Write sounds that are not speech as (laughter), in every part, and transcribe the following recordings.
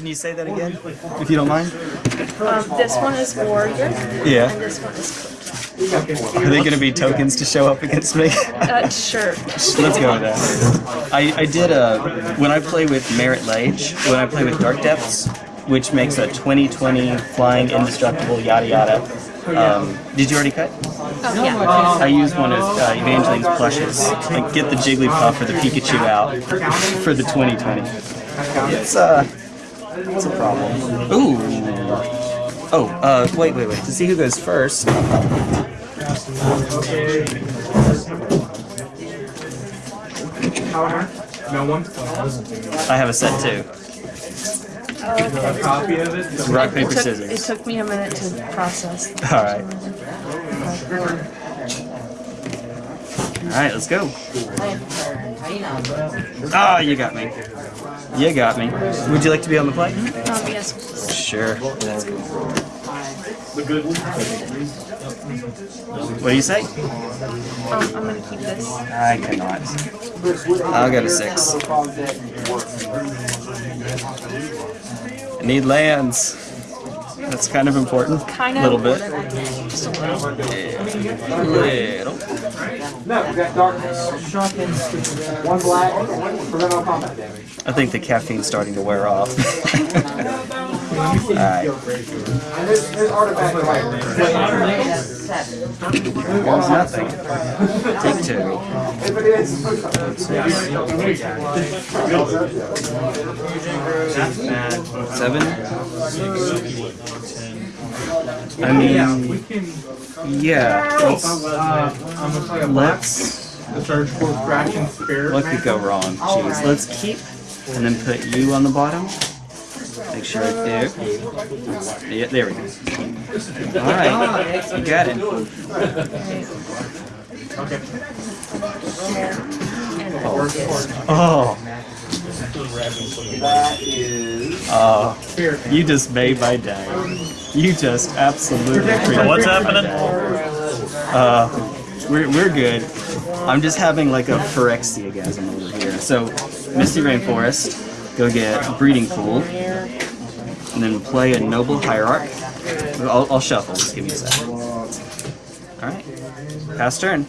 Can you say that again, if you don't mind? Um, this one is warrior. Yeah. And this one is cookie. Are they going to be tokens to show up against me? Uh, sure. Let's go with that. I, I did a when I play with Marit Lage, when I play with Dark Depths, which makes a 2020 flying indestructible yada yada. Um, did you already cut? Oh, yeah. I used one of uh, Evangeline's plushes. Like get the Jigglypuff or the Pikachu out for the 2020. It's uh, it's a problem. Ooh. Oh, uh, wait, wait, wait. To see who goes first. No one? I have a set too. Oh, okay. Copy of it? Rock paper It took, scissors. it took me a minute to process. (laughs) All right. All right, let's go. Ah, you got me. You got me. Would you like to be on the play? Um, yes, please. Sure. What do you say? Um, I'm gonna keep this. I cannot. I'll go to six. I need lands. That's kind of important. Kind A of little bit. a little. Little. No, we got darkness, one black, prevent all combat damage. I think the caffeine's starting to wear off. (laughs) Alright. And there's, there's artifact right There's nothing. Take two. Seven. I mean, yeah. Let's, Uh, I'm gonna play a black. let's. The search for fraction spirit. What could go wrong? Jeez. Let's keep and then put you on the bottom. Make sure it's there. Yeah, there we go. Alright. You got it. Okay. Oh. That is. Oh. You just made my day. You just absolutely What's happening? Uh, we're, we're good. I'm just having like a Phyrexiagasm over here. So, Misty Rainforest, go get Breeding Pool, and then play a Noble Hierarch. I'll, I'll shuffle, just give me a sec. Alright, pass turn.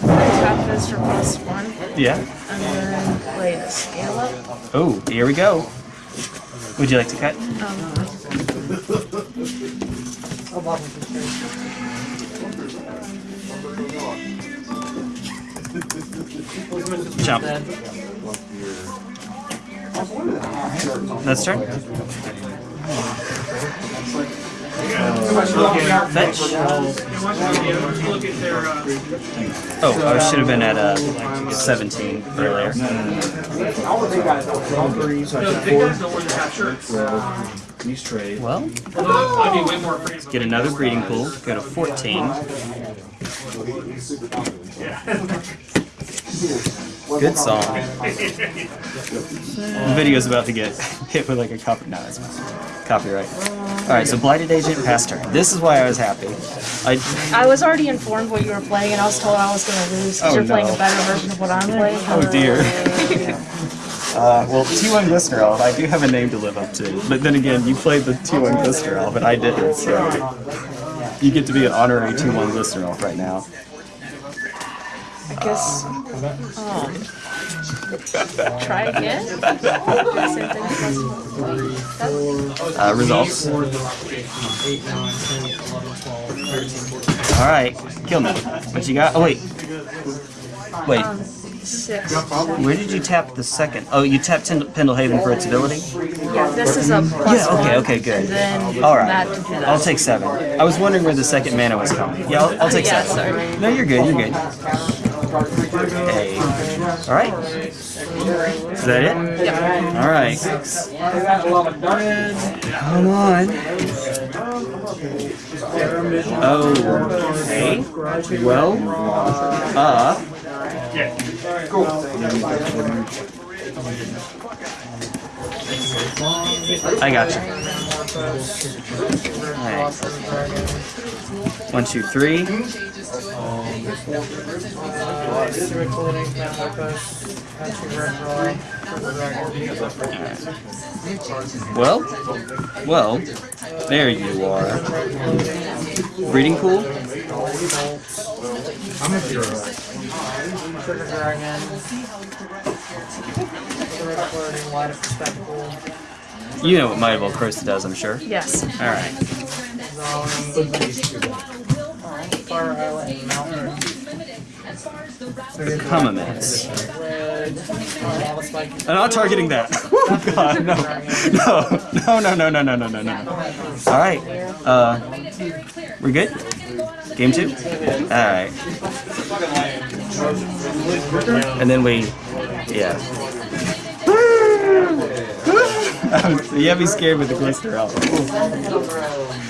Tap this for plus one, Yeah. and then play the scale up. Oh, here we go. Would you like to cut? Um, Jump. That's turn. Oh, I should have been at uh, 17 earlier. These trade. Well, get another breeding pool. Go to 14. Good song. The video's about to get hit with like a copy. No, that's copyright. All right, so blighted agent past turn. This is why I was happy. I I was already informed what you were playing, and I was told I was gonna lose because Oh, you're playing a better version of what I'm playing. oh dear. (laughs) Uh, well, T1 Glister Elf, I do have a name to live up to. But then again, you played the T1 Glister but I didn't, so you get to be an honorary T1 Glister Elf right now. I guess. Um, (laughs) try again. Same thing plus seven. Uh, results. 8, 9, 10, 11, 12, 13, 14. Alright, kill me. What you got? Oh, wait. Wait, Um, six. where did you tap the second? Oh, you tapped Tend- Pendelhaven for its ability? Yeah, this is a plus Yeah, okay, okay, good. Alright, that to do that. I'll take seven. I was wondering where the second mana was coming. Yeah, I'll, I'll take Yeah, seven. sorry. No, you're good, you're good. Hey. Alright. Is that it? Yep. Alright. Come on. Oh. Okay. Well, uh. I got you. Alright. One, two, three. Right. Well, well, there you are. Reading pool? I'm a hero. Dragon. You know what Mightyville Crosta does, I'm sure. Yes. All right. Humamance. I'm not targeting that. (laughs) oh God, no. No, no, no, no, no, no, no, no. All right. Uh, we're good? Game two? All right. And then we, yeah you have me scared with the glister out.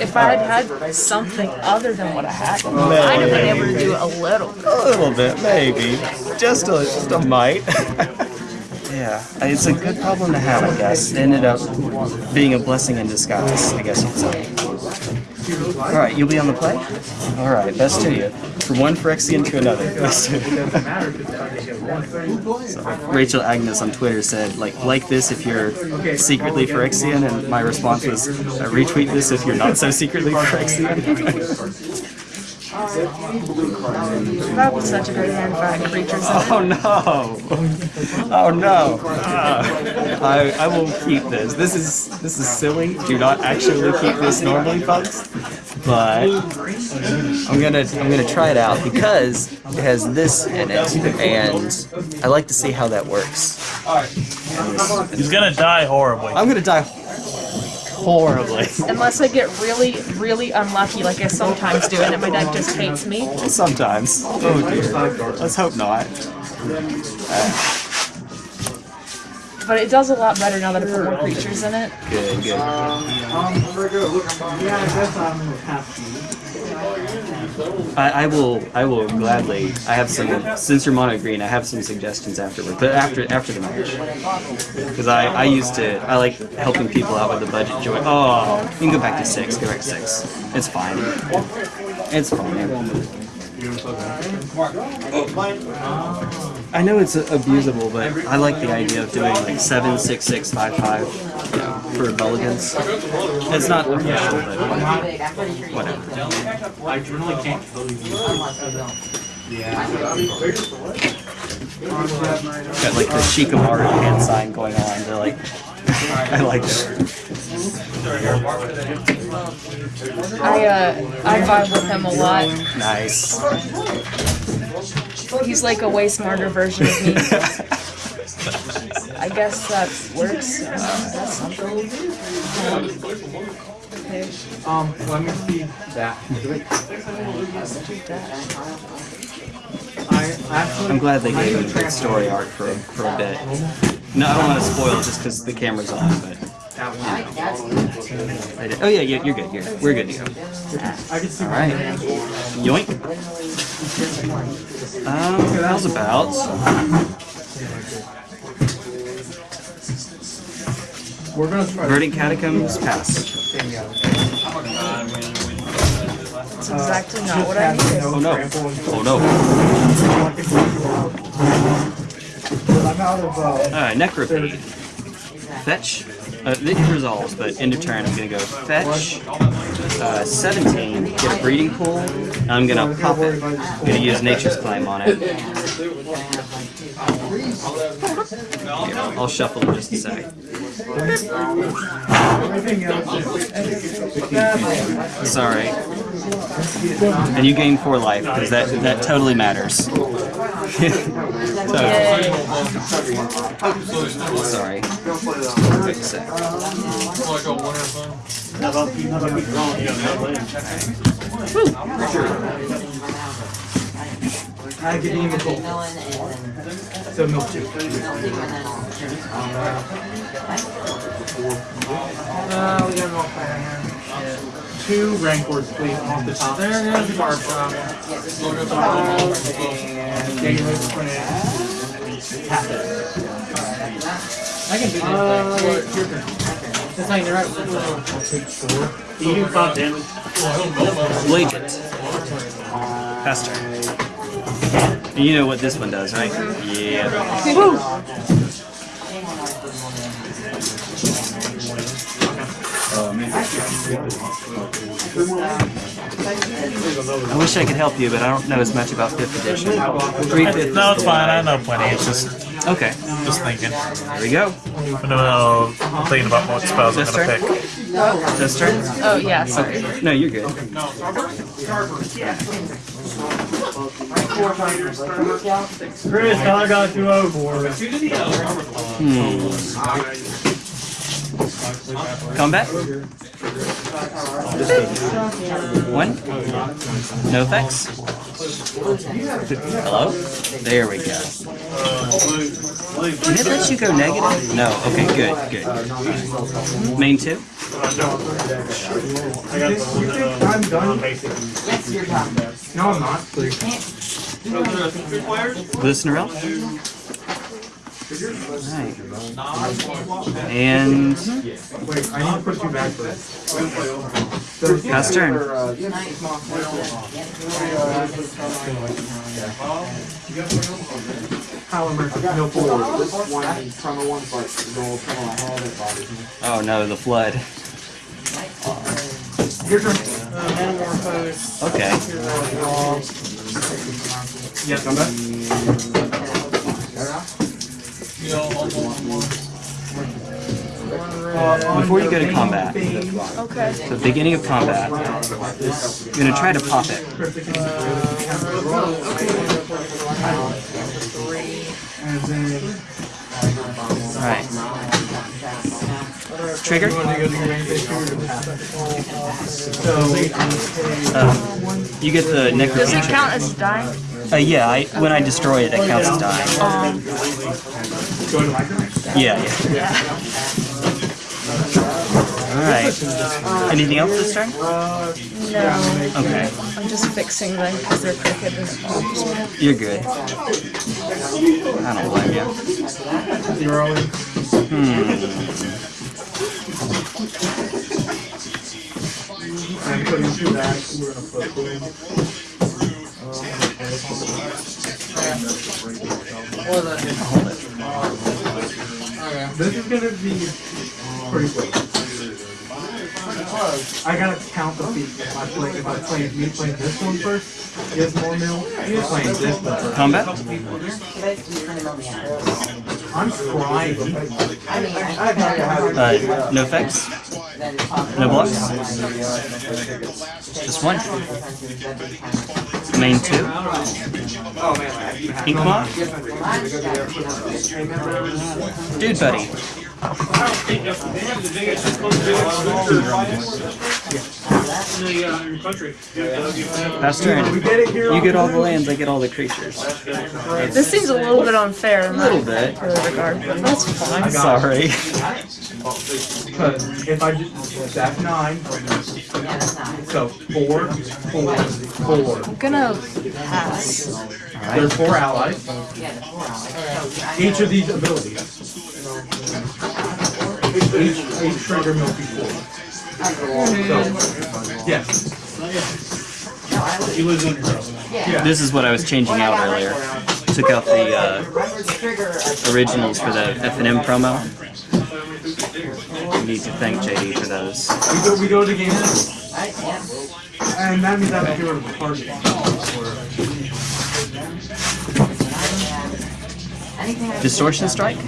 If I had had something other than what I had, I'd have been able to do a little. A little bit, maybe. Just a, just a mite. (laughs) yeah, it's a good problem to have, I guess. It ended up being a blessing in disguise, I guess you'd say. Alright, you'll be on the play? Alright, best to you. From one Phyrexian to another. (laughs) Best to. So, Rachel Agnes on Twitter said, like, like this if you're secretly Phyrexian, and my response was, retweet this if you're not so secretly Phyrexian. (laughs) That was such a good hand for having creatures. Oh no! Oh no! Ah. I I will keep this. This is this is silly. Do not actually keep this normally, folks. But I'm gonna I'm gonna try it out because it has this in it, and I like to see how that works. He's gonna die horribly. I'm gonna die horribly. (laughs) Unless I get really, really unlucky like I sometimes do and my deck just hates me. Sometimes. Oh dear. Let's hope not. But it does a lot better now that I put more creatures in it. Good, good. Um, very good. Look, yeah, I guess I'm happy. I, I will I will gladly I have some since you're mono green I have some suggestions afterward but after after the match because I, I used to I like helping people out with the budget joy oh you can go back to six go back to six. It's fine. It's fine oh. I know it's abusable but I like the idea of doing like seven six six five five you know, for Mulligans it's not official but whatever I really can't kill you. Got like the Shikamaru hand sign going on. They're like, (laughs) I like it. I uh, I vibe with him a lot. Nice. He's like a way smarter version of me. (laughs) I guess that works. Uh, that's something. Okay. Um, let me see that. I actually. I'm glad they gave me good story arc for for a bit. No, I don't want to spoil it just because the camera's on, but. I did. Oh yeah, yeah, you're good. You're, we're good to go. I can see All right. Yoink. Um, how's about? We're gonna try. Verdant Catacombs pass. That's exactly not what I needed. Oh no. Oh no. I'm out of. Uh, Alright, Necropede. Fetch. Uh, it resolves, but end of turn I'm gonna go fetch. Uh, 17, get a breeding pool. and I'm gonna pop it. I'm gonna use Nature's Claim on it. Here, I'll, shuffle in just a sec. everything else. Sorry. And you gain 4 life, because that, that totally matters. Sorry. Wait a sec. I get even cool. So milk tea. Uh, we got all. Two rancors, please, off the top. There, there's the barb. And daily print. Tap it. I can do this Uh, thing. your turn. It's not even right. You do five damage. Blade it. Pass turn. You know what this one does, right? Yeah. I wish I could help you, but I don't know as much about 5th edition. 3 No, it's fine. I know plenty. It's just Okay, just thinking. there we go. No, no, I'm thinking about what spells I'm This gonna turn? pick. This turn? Oh yeah, sorry. No, you're good. Chris, I got two four. Hmm. Combat? One? No effects? Hello? There we go. Can it let you go negative? No. Okay, good, good. Main two? I'm done. No, I'm not. Listener Alright. And Wait, I need to put you back first. pass turn. Oh no, the flood. Your. Okay. Yes, I'm back. Before you go to combat, Okay. the beginning of combat, you're gonna try to pop it. Alright. Trigger? Um, you get the Does it count as dying? Uh, yeah, I, when I destroy it, it counts as dying. Um, to turn. Yeah, yeah. Alright. Anything else this turn? no. Okay. I'm just fixing them because they're crooked and You're good. I don't blame you. Zero. Hmm. I'm putting two back. We're gonna put boom. This is gonna be pretty quick. I gotta count the feet. If I play, if I play, me playing this one first, gives more mil. You playing this one first. Combat? I'm trying. Uh, no effects? No blocks? Just one. Main two. Ink moth? Dude buddy. Pass turn. We get it here. You get all the lands, I get all the creatures. This seems a little bit unfair A little bit. regard, but that's fine. I'm sorry. Because if I just, that's nine. So four, four, four. I'm gonna pass. There's four allies. Each of these abilities. Each, each trigger must be. So, yes. You lose on yourself. This is what I was changing out earlier. Took out the uh, originals for the FNM promo. We need to thank JD for those. We go, we go to game. And that means I have to do a party. Distortion Strike.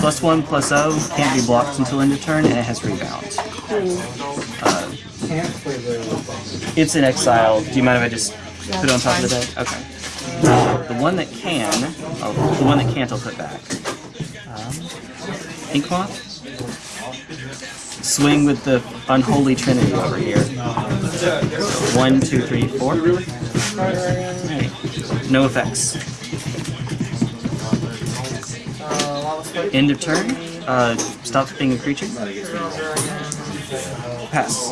Plus one, plus O, can't be blocked until end of turn, and it has rebound. Uh, Can't play the. it's in exile. Do you mind if I just put it on top of the deck? Okay. Uh, the one that can, oh, the one that can't, I'll put back. Um, Inkmoth. Swing with the unholy trinity over here. So one, two, three, four. No effects. End of turn. Uh, stops being a creature. Pass.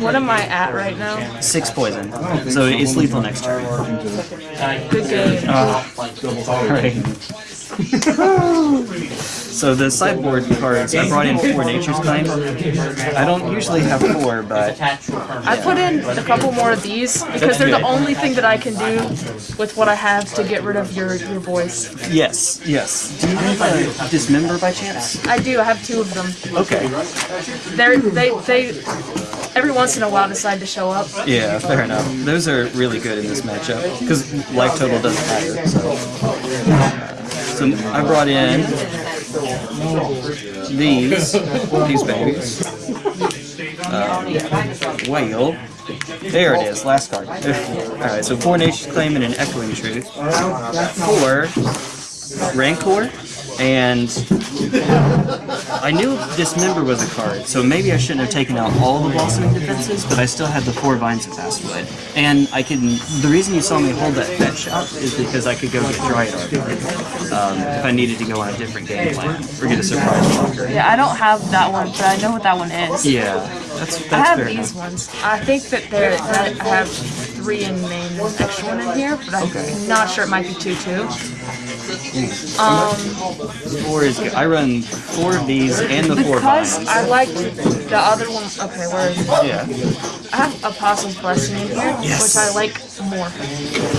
What am I at right now? Six poison. So it's lethal next turn. Good game. (laughs) Oh, sorry. So the sideboard cards, I brought in four Nature's Claim. I don't usually have four, but I put in a couple more of these because they're the only thing that I can do with what I have to get rid of your your voice. yes, yes. Do you have a Dismember by chance? I do. I have two of them. Okay. They're they they every once in a while decide to show up. Yeah, fair enough. Those are really good in this matchup because life total doesn't matter. So, I brought in these these babies. Um, whale. There it is, last card. (laughs) Alright, so four Nature's Claim and an Echoing Truth. Four Rancor, and (laughs) I knew Dismember was a card, so maybe I shouldn't have taken out all the Blossoming defenses, but I still had the four Vines of Vastwood. And I can. The reason you saw me hold that fetch up is because I could go get Dryad Arbor um, if I needed to go on a different game plan or get a surprise blocker. Yeah, I don't have that one, but I know what that one is. Yeah, that's that's I have these enough. ones. I think that that I have three in main, extra one in here, but I'm not sure it might be two too. Um, Four is good. I run four of these and the four because I like the other one. Okay, where is it? Yeah, I have Apostle's Blessing in here, Yes. which I like more.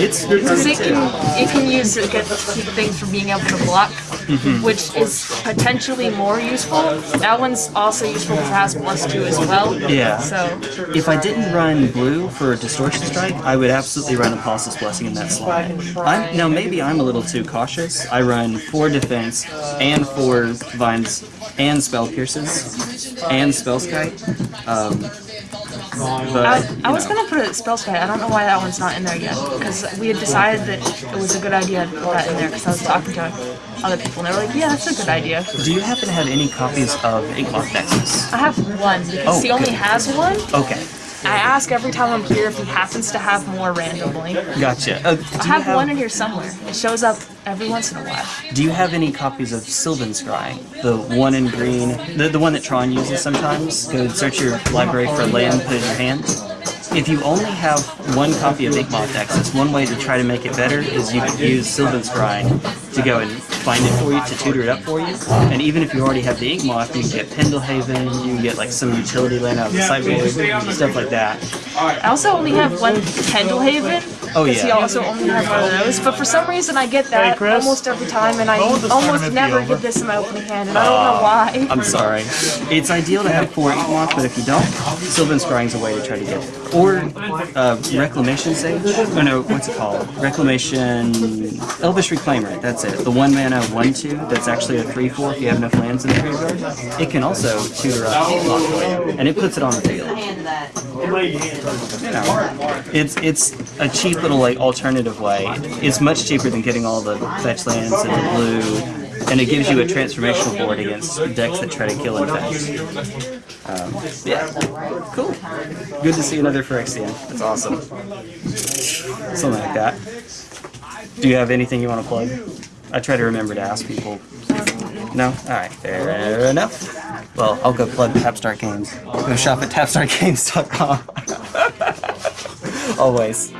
it's Because it can, it can use to get keep things from being able to block, Mm-hmm. which is potentially more useful. That one's also useful because it has plus two as well. Yeah. So If I didn't run blue for Distortion Strike, I would absolutely run Apostle's Blessing in that slot. I'm, now, maybe I'm a little too cautious. I run four defense and four vines and spell pierces and Spellskite. Um, I, I was gonna put a spell sky. I don't know why that one's not in there yet. Because we had decided that it was a good idea to put that in there. Because I was talking to other people and they were like, "Yeah, that's a good idea." Do you happen to have any copies of Inkmoth Nexus? I have one because Oh, he only good. has one. Okay, I ask every time I'm here if he happens to have more randomly. gotcha. Uh, I have, have, one in here somewhere. It shows up every once in a while. do you have any copies of Sylvan Scry? The one in green, the, the one that Tron uses sometimes? Go search your library for land, put it in your hand. If you only have one copy of Inkmoth Nexus, one way to try to make it better is you could use Sylvan Scry to go and find it for you, to tutor it up for you. And even if you already have the Inkmoth, you can get Pendelhaven, you can get like some utility land out of the sideboard, stuff like that. I also only have one Pendelhaven. Oh, Because he also only has one of those. But for some reason, I get that Chris. almost every time, and I When will this almost never get this in my opening hand, and I don't know ah, why. I'm sorry. It's ideal to have four Inkmoth, but if you don't, Sylvan Scrying's a way to try to get it. Or uh, Reclamation Sage? Oh no, what's it called? Reclamation... Elvish Reclaimer, that's it. The one mana 1-2 that's actually a 3-4 if you have enough lands in the graveyard. It can also tutor up and it puts it on the field. You know, it's it's a cheap little like alternative way. It's much cheaper than getting all the fetch lands and the blue, and it gives you a transformational board against decks that try to kill fetch. Um, yeah, cool. Good to see another Phyrexian. That's awesome. Something like that. Do you have anything you want to plug? I try to remember to ask people. No? Alright, fair enough. Well, I'll go plug Tapstart Games. Go shop at tapstartgames.com. (laughs) Always.